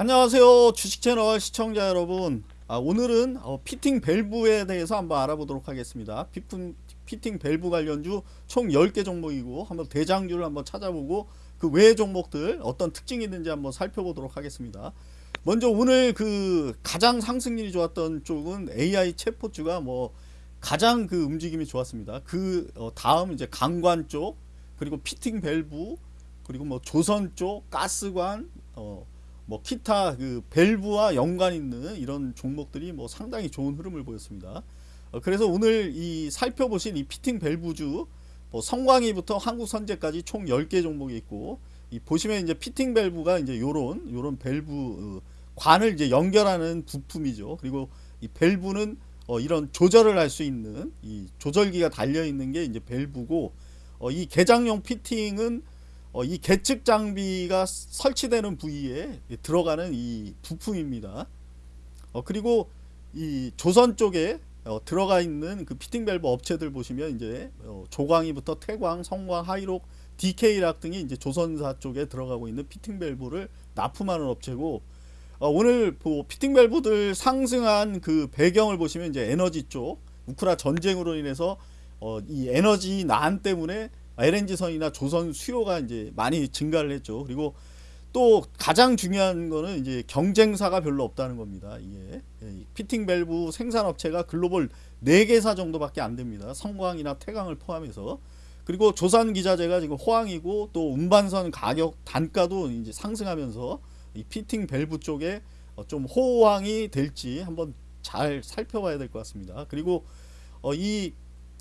안녕하세요. 주식채널 시청자 여러분. 아, 오늘은 어, 피팅 밸브에 대해서 한번 알아보도록 하겠습니다. 피팅, 피팅 밸브 관련주 총 10개 종목이고 한번 대장주를 한번 찾아보고 그 외의 종목들 어떤 특징이 있는지 한번 살펴보도록 하겠습니다. 먼저 오늘 그 가장 상승률이 좋았던 쪽은 AI 챗봇주가 뭐 가장 그 움직임이 좋았습니다. 그 어, 다음 이제 강관 쪽 그리고 피팅 밸브 그리고 뭐 조선 쪽 가스관 어, 뭐 기타 그 밸브와 연관 있는 이런 종목들이 뭐 상당히 좋은 흐름을 보였습니다. 어, 그래서 오늘 이 살펴보신 이 피팅 밸브주 뭐 성광이부터 한국선재까지 총 10개 종목이 있고 이 보시면 이제 피팅 밸브가 이제 요런 요런 밸브 어, 관을 이제 연결하는 부품이죠. 그리고 이 밸브는 어, 이런 조절을 할 수 있는 이 조절기가 달려 있는 게 이제 밸브고 어, 이 계장용 피팅은 어, 이 계측 장비가 설치되는 부위에 들어가는 이 부품입니다. 어, 그리고 이 조선 쪽에 어, 들어가 있는 그 피팅 밸브 업체들 보시면 이제 어, 조광이부터 태광, 성광, 하이록, DK락 등이 이제 조선사 쪽에 들어가고 있는 피팅 밸브를 납품하는 업체고 어, 오늘 뭐 피팅 밸브들 상승한 그 배경을 보시면 이제 에너지 쪽 우크라 전쟁으로 인해서 어, 이 에너지 난 때문에 LNG선이나 조선 수요가 이제 많이 증가를 했죠. 그리고 또 가장 중요한 거는 이제 경쟁사가 별로 없다는 겁니다. 이게 예, 피팅 밸브 생산업체가 글로벌 4개사 정도밖에 안 됩니다. 성광이나 태광을 포함해서 그리고 조선 기자재가 지금 호황이고 또 운반선 가격 단가도 이제 상승하면서 이 피팅 밸브 쪽에 어, 좀 호황이 될지 한번 잘 살펴봐야 될 것 같습니다. 그리고 어, 이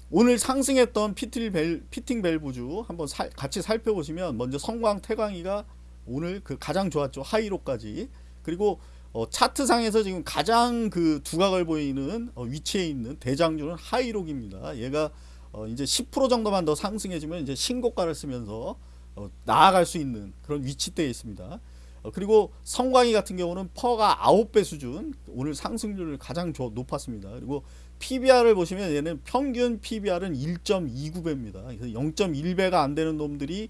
오늘 상승했던 피팅, 벨, 피팅 밸브주 한번 사, 같이 살펴보시면 먼저 성광 태광이가 오늘 그 가장 좋았죠. 하이록까지. 그리고 어, 차트상에서 지금 가장 그 두각을 보이는 어, 위치에 있는 대장주는 하이록입니다. 얘가 어, 이제 10% 정도만 더 상승해주면 이제 신고가를 쓰면서 어, 나아갈 수 있는 그런 위치대에 있습니다. 어, 그리고 성광이 같은 경우는 PER가 9배 수준 오늘 상승률을 가장 높았습니다. 그리고 PBR을 보시면 얘는 평균 PBR은 1.29배입니다. 그래서 0.1배가 안 되는 놈들이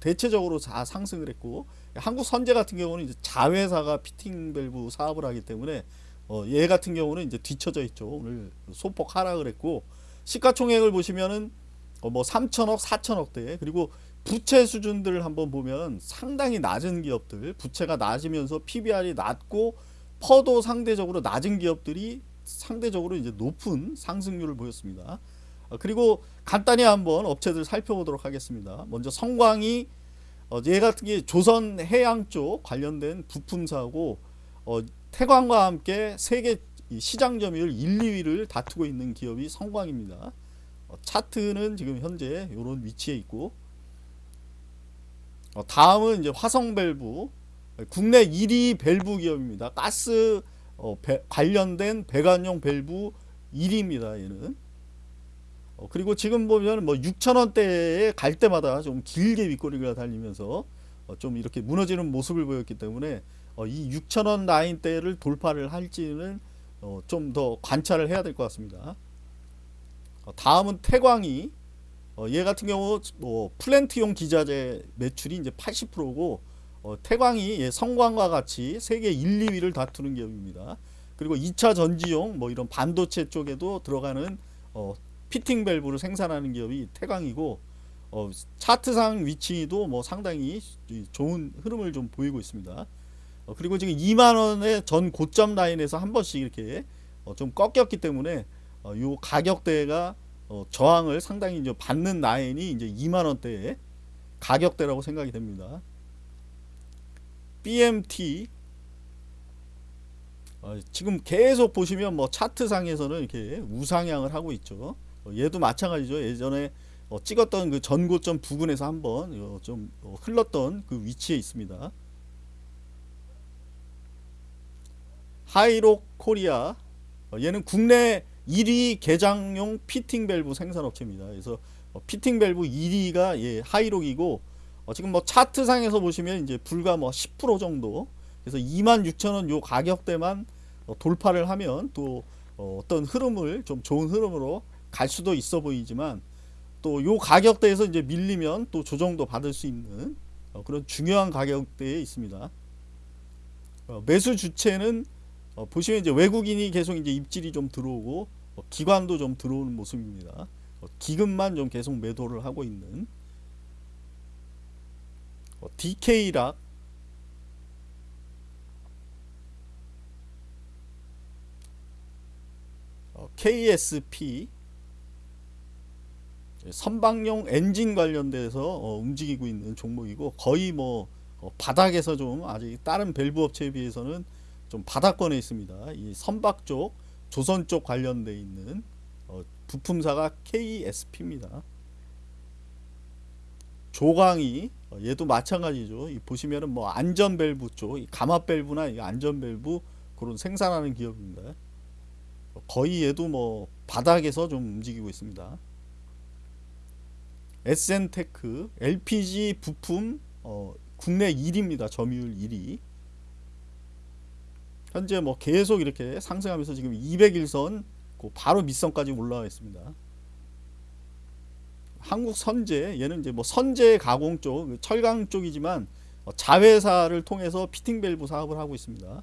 대체적으로 다 상승을 했고 한국선재 같은 경우는 이제 자회사가 피팅 밸브 사업을 하기 때문에 어, 얘 같은 경우는 이제 뒤쳐져 있죠. 오늘 소폭 하락을 했고 시가총액을 보시면은 어, 뭐 3천억, 4천억대 그리고 부채 수준들을 한번 보면 상당히 낮은 기업들 부채가 낮으면서 PBR이 낮고 퍼도 상대적으로 낮은 기업들이 상대적으로 이제 높은 상승률을 보였습니다. 어, 그리고 간단히 한번 업체들 살펴보도록 하겠습니다. 먼저 성광이 어, 얘 같은 게 조선 해양 쪽 관련된 부품사고 어, 태광과 함께 세계 시장 점유율 1, 2위를 다투고 있는 기업이 성광입니다. 어, 차트는 지금 현재 이런 위치에 있고 어, 다음은 이제 화성 밸브 국내 1위 밸브 기업입니다. 가스 어, 배, 관련된 배관용 밸브 1위입니다. 얘는. 어, 그리고 지금 보면 뭐 6천원대에 갈 때마다 좀 길게 윗꼬리가 달리면서 어, 좀 이렇게 무너지는 모습을 보였기 때문에 어, 이 6천원 라인대를 돌파를 할지는 어, 좀더 관찰을 해야 될 것 같습니다. 어, 다음은 태광이 어, 얘 같은 경우 뭐 플랜트용 기자재 매출이 이제 80%고 어, 태광이 예, 성광과 같이 세계 1, 2위를 다투는 기업입니다. 그리고 2차 전지용 뭐 이런 반도체 쪽에도 들어가는 어, 피팅 밸브를 생산하는 기업이 태광이고 어, 차트상 위치도 뭐 상당히 좋은 흐름을 좀 보이고 있습니다. 어, 그리고 지금 2만원의 전 고점 라인에서 한 번씩 이렇게 어, 좀 꺾였기 때문에 어, 요 가격대가 어, 저항을 상당히 이제 받는 라인이 이제 2만원대의 가격대라고 생각이 됩니다. BMT 어, 지금 계속 보시면 뭐 차트상에서는 이렇게 우상향을 하고 있죠. 어, 얘도 마찬가지죠. 예전에 어, 찍었던 그 전고점 부근에서 한번 어, 좀 어, 흘렀던 그 위치에 있습니다. 하이록 코리아 어, 얘는 국내 1위 계장용 피팅 밸브 생산업체입니다. 그래서 피팅 밸브 1위가 예, 하이록이고 어, 지금 뭐 차트상에서 보시면 이제 불과 뭐 10% 정도 그래서 26,000원 요 가격대만 어, 돌파를 하면 또 어, 어떤 흐름을 좀 좋은 흐름으로 갈 수도 있어 보이지만 또 요 가격대에서 이제 밀리면 또 조정도 받을 수 있는 어, 그런 중요한 가격대에 있습니다. 어, 어, 매수 주체는 어, 보시면 이제 외국인이 계속 이제 입질이 좀 들어오고 어, 기관도 좀 들어오는 모습입니다. 어, 기금만 좀 계속 매도를 하고 있는 어, DK락 어, KSP 선박용 엔진 관련돼서 어, 움직이고 있는 종목이고 거의 뭐 어, 바닥에서 좀 아직 다른 밸브 업체에 비해서는 좀 바닥권에 있습니다. 이 선박 쪽, 조선 쪽 관련돼 있는 어, 부품사가 KSP입니다. 조광이 어, 얘도 마찬가지죠. 이 보시면은 뭐 안전 밸브 쪽, 이 감압 밸브나 이 안전 밸브 그런 생산하는 기업입니다. 어, 거의 얘도 뭐 바닥에서 좀 움직이고 있습니다. SN테크 LPG 부품 어, 국내 1위입니다. 점유율 1위. 현재 뭐 계속 이렇게 상승하면서 지금 201선 그 바로 밑선까지 올라와 있습니다. 한국 선제 얘는 이제 뭐 선제 가공 쪽 철강 쪽이지만 어, 자회사를 통해서 피팅 밸브 사업을 하고 있습니다.